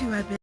I've been